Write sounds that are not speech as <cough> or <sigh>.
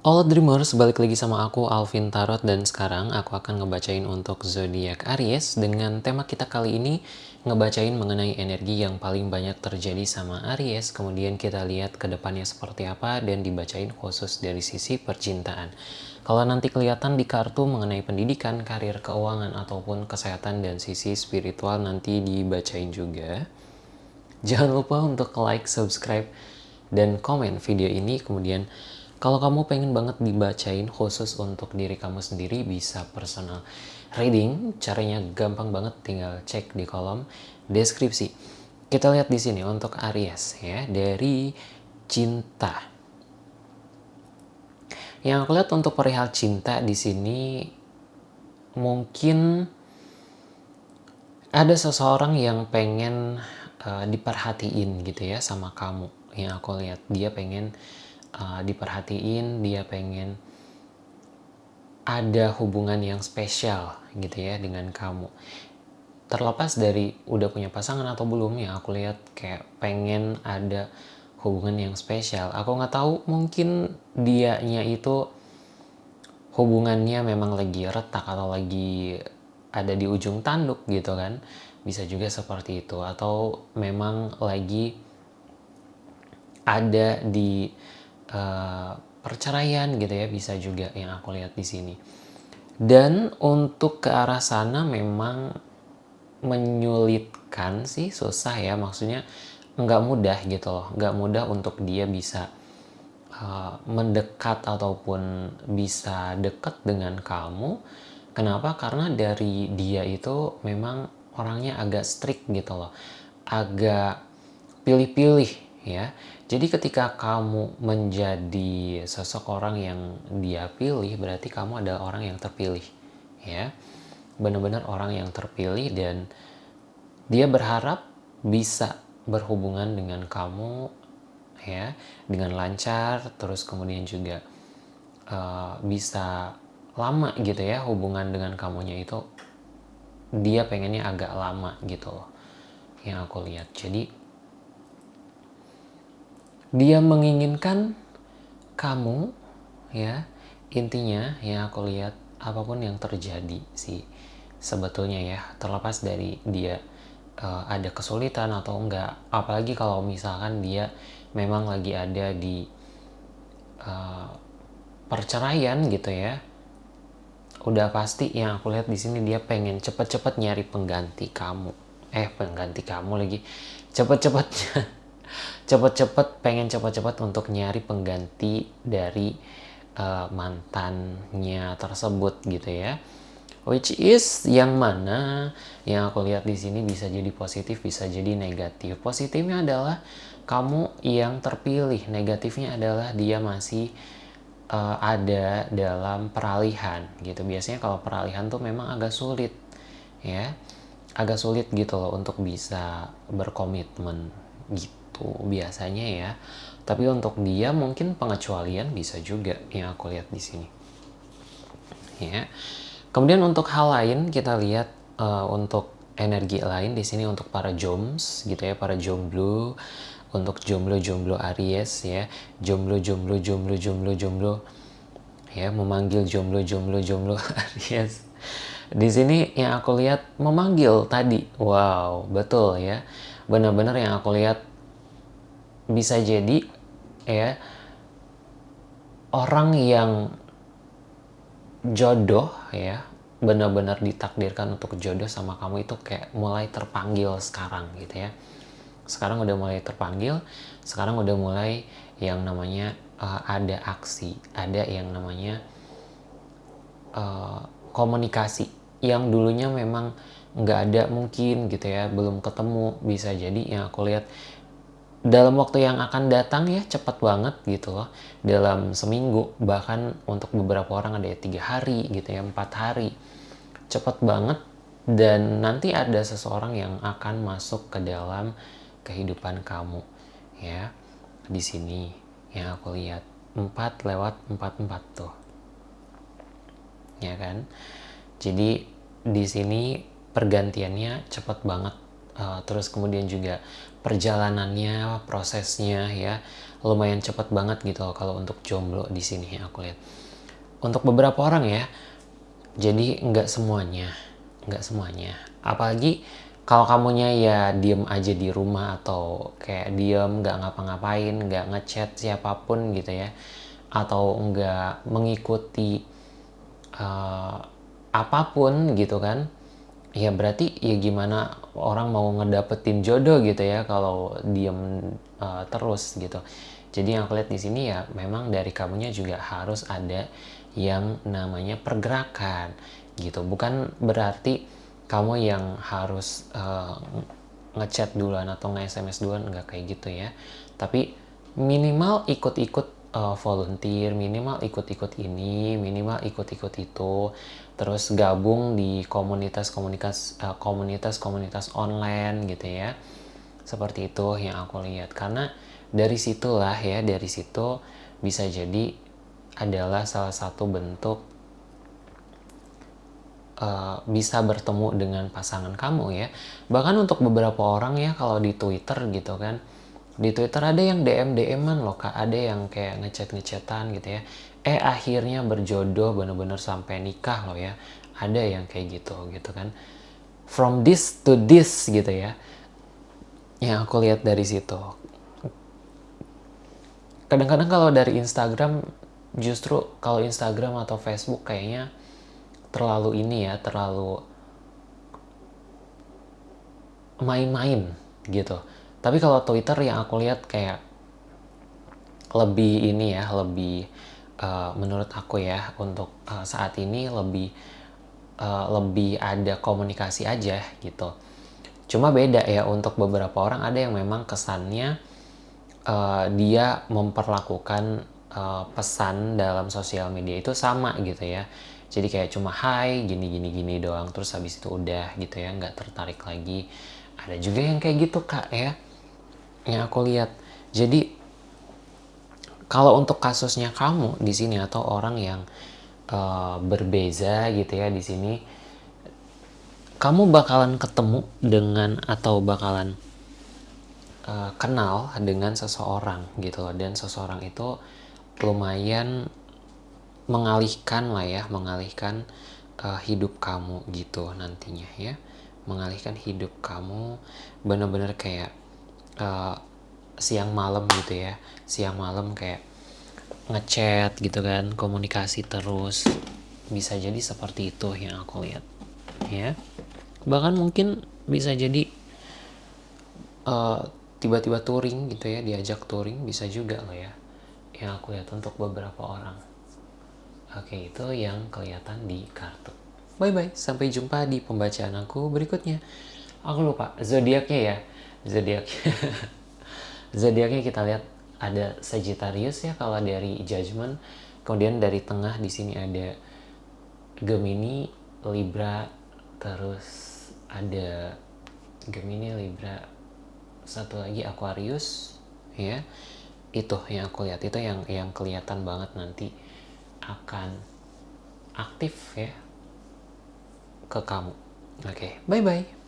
All Dreamers, balik lagi sama aku Alvin Tarot dan sekarang aku akan ngebacain untuk zodiak Aries dengan tema kita kali ini ngebacain mengenai energi yang paling banyak terjadi sama Aries kemudian kita lihat ke depannya seperti apa dan dibacain khusus dari sisi percintaan. Kalau nanti kelihatan di kartu mengenai pendidikan, karir, keuangan ataupun kesehatan dan sisi spiritual nanti dibacain juga. Jangan lupa untuk like, subscribe, dan komen video ini kemudian kalau kamu pengen banget dibacain khusus untuk diri kamu sendiri bisa personal reading. Caranya gampang banget, tinggal cek di kolom deskripsi. Kita lihat di sini untuk Aries ya dari cinta. Yang aku lihat untuk perihal cinta di sini mungkin ada seseorang yang pengen uh, diperhatiin gitu ya sama kamu. Yang aku lihat dia pengen uh, diperhatiin, dia pengen ada hubungan yang spesial gitu ya dengan kamu. Terlepas dari udah punya pasangan atau belum ya, aku lihat kayak pengen ada hubungan yang spesial. Aku nggak tahu mungkin dianya itu hubungannya memang lagi retak atau lagi ada di ujung tanduk gitu kan. Bisa juga seperti itu atau memang lagi ada di uh, perceraian gitu ya bisa juga yang aku lihat di sini. Dan untuk ke arah sana memang menyulitkan sih susah ya. Maksudnya nggak mudah gitu loh. Nggak mudah untuk dia bisa uh, mendekat ataupun bisa dekat dengan kamu. Kenapa? Karena dari dia itu memang orangnya agak strict gitu loh. Agak pilih-pilih ya. Jadi ketika kamu menjadi seseorang yang dia pilih, berarti kamu adalah orang yang terpilih. Ya, benar-benar orang yang terpilih dan dia berharap bisa berhubungan dengan kamu ya dengan lancar terus kemudian juga uh, bisa lama gitu ya hubungan dengan kamunya itu. Dia pengennya agak lama gitu loh yang aku lihat. Jadi dia menginginkan kamu ya. Intinya ya aku lihat apa pun yang terjadi sih sebetulnya ya terlepas dari dia uh, ada kesulitan atau enggak. Apalagi kalau misalkan dia memang lagi ada di uh, perceraian gitu ya udah pasti yang aku lihat di sini dia pengen cepet-cepet nyari pengganti kamu. Eh pengganti kamu lagi. Cepet-cepetnya cepet-cepet pengen cepet-cepet untuk nyari pengganti dari uh, mantannya tersebut gitu ya. Which is yang mana yang aku lihat di sini bisa jadi positif bisa jadi negatif. Positifnya adalah kamu yang terpilih negatifnya adalah dia masih uh, ada dalam peralihan gitu. Biasanya kalau peralihan tuh memang agak sulit ya agak sulit gitu loh untuk bisa berkomitmen gitu itu biasanya ya. Tapi untuk dia mungkin pengecualian bisa juga yang aku lihat di sini. Ya. Kemudian untuk hal lain kita lihat uh, untuk energi lain di sini untuk para joms gitu ya para jomblo. Untuk jomblo-jomblo Aries ya. Jomblo-jomblo jomblo-jomblo jomblo ya memanggil jomblo-jomblo-jomblo <laughs> Aries. Di sini yang aku lihat memanggil tadi. Wow betul ya. Benar-benar yang aku lihat bisa jadi ya orang yang jodoh ya benar-benar ditakdirkan untuk jodoh sama kamu itu kayak mulai terpanggil sekarang gitu ya. Sekarang udah mulai terpanggil sekarang udah mulai yang namanya uh, ada aksi ada yang namanya uh, komunikasi yang dulunya memang nggak ada mungkin gitu ya belum ketemu. Bisa jadi yang aku lihat dalam waktu yang akan datang ya cepat banget gitu loh. Dalam seminggu bahkan untuk beberapa orang ada ya tiga hari gitu ya empat hari. Cepat banget dan nanti ada seseorang yang akan masuk ke dalam kehidupan kamu ya. Di sini yang aku lihat empat lewat empat empat tuh. Ya kan? Jadi di sini pergantiannya cepat banget uh, terus kemudian juga perjalanannya prosesnya ya lumayan cepat banget gitu loh kalau untuk jomblo di sini aku lihat. Untuk beberapa orang ya jadi nggak semuanya nggak semuanya. Apalagi kalau kamunya ya diem aja di rumah atau kayak diem nggak ngapa-ngapain nggak ngechat siapa pun gitu ya atau nggak mengikuti uh, apa pun gitu kan ya berarti ya gimana orang mau ngedapetin jodoh gitu ya kalau diem uh, terus gitu. Jadi yang aku di sini ya memang dari kamunya juga harus ada yang namanya pergerakan gitu. Bukan berarti kamu yang harus uh, ngechat duluan atau nge-SMS duluan nggak kayak gitu ya. Tapi minimal ikut-ikut uh, volunteer minimal ikut-ikut ini minimal ikut-ikut itu terus gabung di komunitas-komunitas uh, komunitas-komunitas online gitu ya. Seperti itu yang aku lihat. Karena dari situlah ya dari situ bisa jadi adalah salah satu bentuk uh, bisa bertemu dengan pasangan kamu ya. Bahkan untuk beberapa orang ya kalau di Twitter gitu kan di Twitter ada yang DM DM-an loh kak. Ada yang kayak ngechat ngechatan gitu ya. Eh akhirnya berjodoh bener-bener sampai nikah loh ya. Ada yang kayak gitu gitu kan. From this to this gitu ya. Yang aku lihat dari situ. Kadang-kadang kalau dari Instagram justru kalau Instagram atau Facebook kayaknya terlalu ini ya terlalu main-main gitu tapi kalau Twitter yang aku lihat kayak lebih ini ya lebih uh, menurut aku ya untuk uh, saat ini lebih uh, lebih ada komunikasi aja gitu. Cuma beda ya untuk beberapa orang ada yang memang kesannya uh, dia memperlakukan uh, pesan dalam sosial media itu sama gitu ya. Jadi kayak cuma hai gini gini gini doang terus habis itu udah gitu ya nggak tertarik lagi. Ada juga yang kayak gitu kak ya yang aku lihat. Jadi kalau untuk kasusnya kamu di sini atau orang yang uh, berbeza gitu ya di sini kamu bakalan ketemu dengan atau bakalan uh, kenal dengan seseorang gitu loh. Dan seseorang itu lumayan mengalihkan lah ya mengalihkan uh, hidup kamu gitu nantinya ya. Mengalihkan hidup kamu bener-bener kayak uh, siang malam gitu ya siang malam kayak ngechat gitu kan komunikasi terus bisa jadi seperti itu yang aku lihat ya bahkan mungkin bisa jadi uh, tiba-tiba touring gitu ya diajak touring bisa juga loh ya yang aku lihat untuk beberapa orang Oke, itu yang kelihatan di kartu. Bye-bye, sampai jumpa di pembacaan aku berikutnya. Aku lupa, zodiaknya ya. Zodiaknya. <laughs> zodiaknya kita lihat ada Sagittarius ya kalau dari Judgment. Kemudian dari tengah di sini ada Gemini, Libra, terus ada Gemini, Libra, satu lagi Aquarius, ya. Itu yang aku lihat, itu yang yang kelihatan banget nanti akan aktif ya ke kamu. Oke, okay, bye bye.